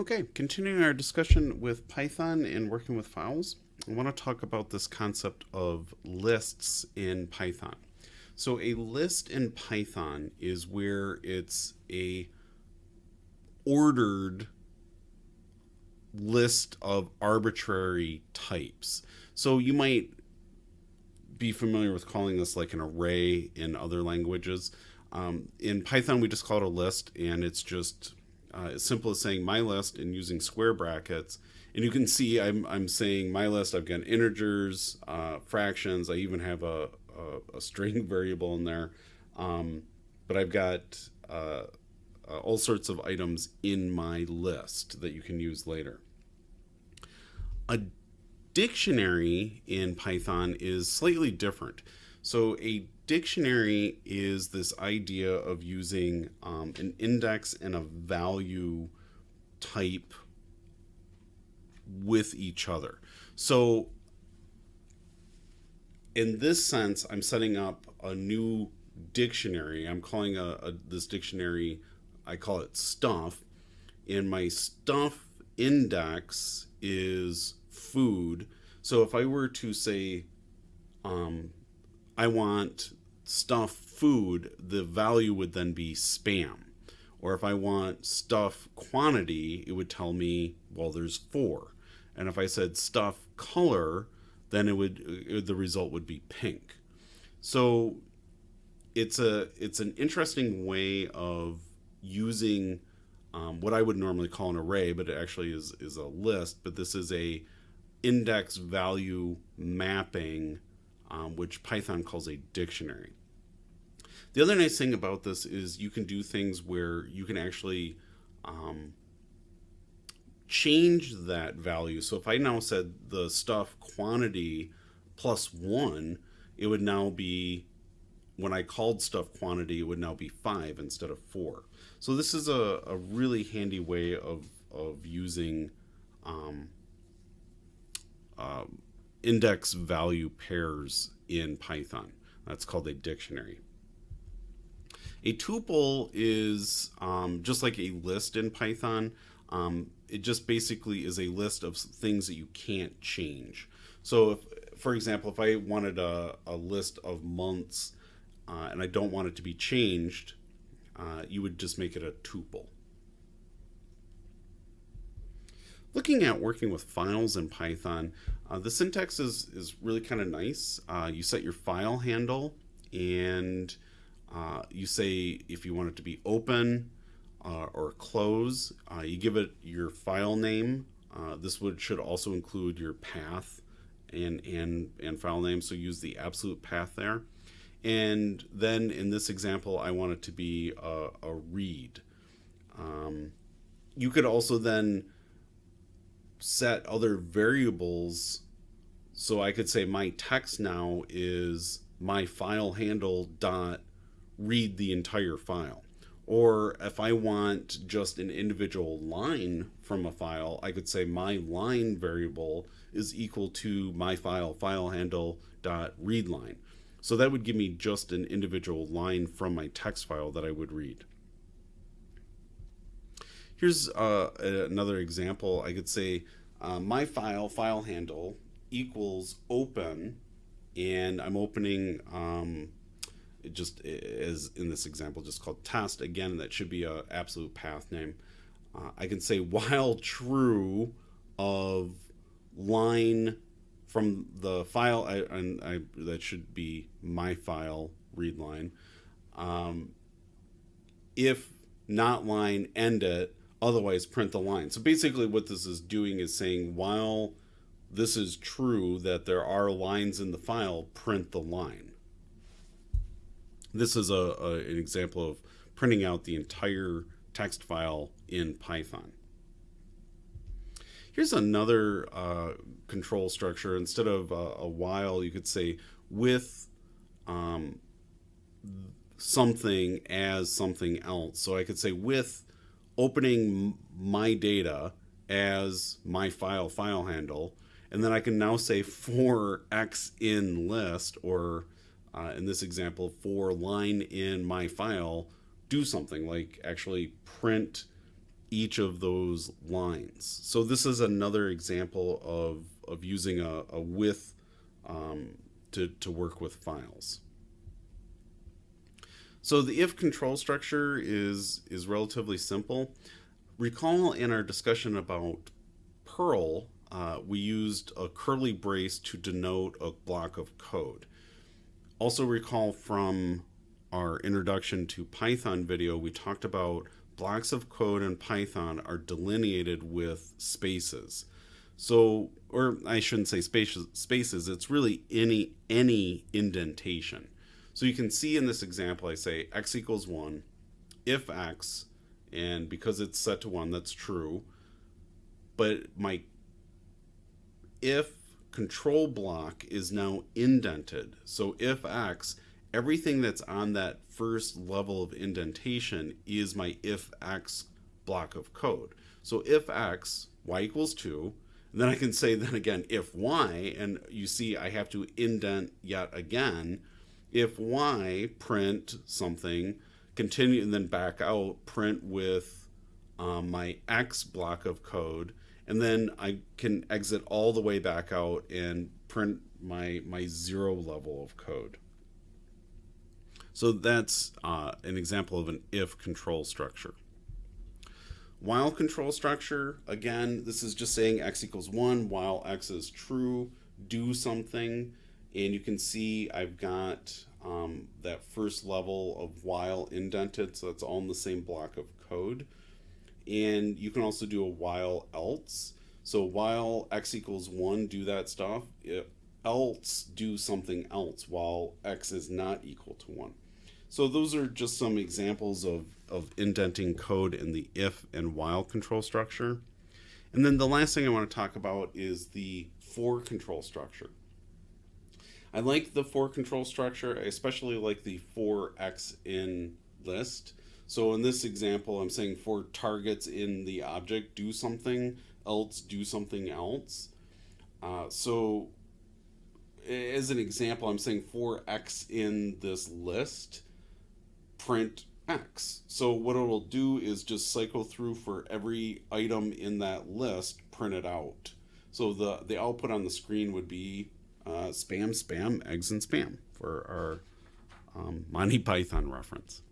Okay, continuing our discussion with Python and working with files, I want to talk about this concept of lists in Python. So a list in Python is where it's a ordered list of arbitrary types. So you might be familiar with calling this like an array in other languages. Um, in Python, we just call it a list, and it's just uh, as simple as saying my list and using square brackets. And you can see I'm, I'm saying my list, I've got integers, uh, fractions, I even have a, a, a string variable in there. Um, but I've got uh, uh, all sorts of items in my list that you can use later. A dictionary in Python is slightly different. So a dictionary is this idea of using um, an index and a value type with each other. So in this sense, I'm setting up a new dictionary. I'm calling a, a this dictionary, I call it stuff. And my stuff index is food. So if I were to say, um, I want stuff food, the value would then be spam. Or if I want stuff quantity, it would tell me, well, there's four. And if I said stuff color, then it would uh, the result would be pink. So it's a it's an interesting way of using um, what I would normally call an array, but it actually is is a list. But this is a index value mapping, um, which Python calls a dictionary. The other nice thing about this is you can do things where you can actually um, change that value. So if I now said the stuff quantity plus one, it would now be, when I called stuff quantity, it would now be five instead of four. So this is a, a really handy way of, of using um, uh, index value pairs in Python. That's called a dictionary. A tuple is um, just like a list in Python. Um, it just basically is a list of things that you can't change. So, if, for example, if I wanted a, a list of months uh, and I don't want it to be changed, uh, you would just make it a tuple. Looking at working with files in Python, uh, the syntax is, is really kind of nice. Uh, you set your file handle and uh, you say if you want it to be open uh, or close, uh, you give it your file name. Uh, this would should also include your path and, and, and file name, so use the absolute path there. And then in this example, I want it to be a, a read. Um, you could also then set other variables. So I could say my text now is my file handle dot read the entire file. Or if I want just an individual line from a file, I could say my line variable is equal to my file file handle dot read line. So that would give me just an individual line from my text file that I would read. Here's uh, another example. I could say uh, my file, file handle, equals open, and I'm opening, um, just as in this example, just called test. Again, that should be a absolute path name. Uh, I can say while true of line from the file, I, and I, that should be my file read line. Um, if not line, end it, otherwise print the line. So basically what this is doing is saying while this is true that there are lines in the file, print the line. This is a, a an example of printing out the entire text file in Python. Here's another uh, control structure. Instead of uh, a while, you could say with um, something as something else. So I could say with opening my data as my file file handle and then I can now say for x in list or uh, in this example for line in my file do something like actually print each of those lines. So this is another example of, of using a, a with um, to, to work with files. So the if control structure is, is relatively simple. Recall in our discussion about Perl, uh, we used a curly brace to denote a block of code. Also recall from our introduction to Python video, we talked about blocks of code in Python are delineated with spaces. So, or I shouldn't say spaces, spaces, it's really any, any indentation. So you can see in this example, I say x equals 1, if x, and because it's set to 1, that's true. But my if control block is now indented. So if x, everything that's on that first level of indentation is my if x block of code. So if x, y equals 2, and then I can say then again if y, and you see I have to indent yet again, if y print something, continue and then back out, print with um, my x block of code, and then I can exit all the way back out and print my, my zero level of code. So that's uh, an example of an if control structure. While control structure, again, this is just saying x equals 1 while x is true, do something and you can see I've got um, that first level of while indented so that's all in the same block of code. And you can also do a while else. So while x equals 1 do that stuff else do something else while x is not equal to 1 so those are just some examples of, of indenting code in the if and while control structure. And then the last thing I want to talk about is the for control structure I like the for control structure. I especially like the for x in list. So in this example, I'm saying for targets in the object, do something else, do something else. Uh, so as an example, I'm saying for x in this list, print x. So what it'll do is just cycle through for every item in that list, print it out. So the, the output on the screen would be uh, spam, spam, eggs, and spam for our um, Monty Python reference.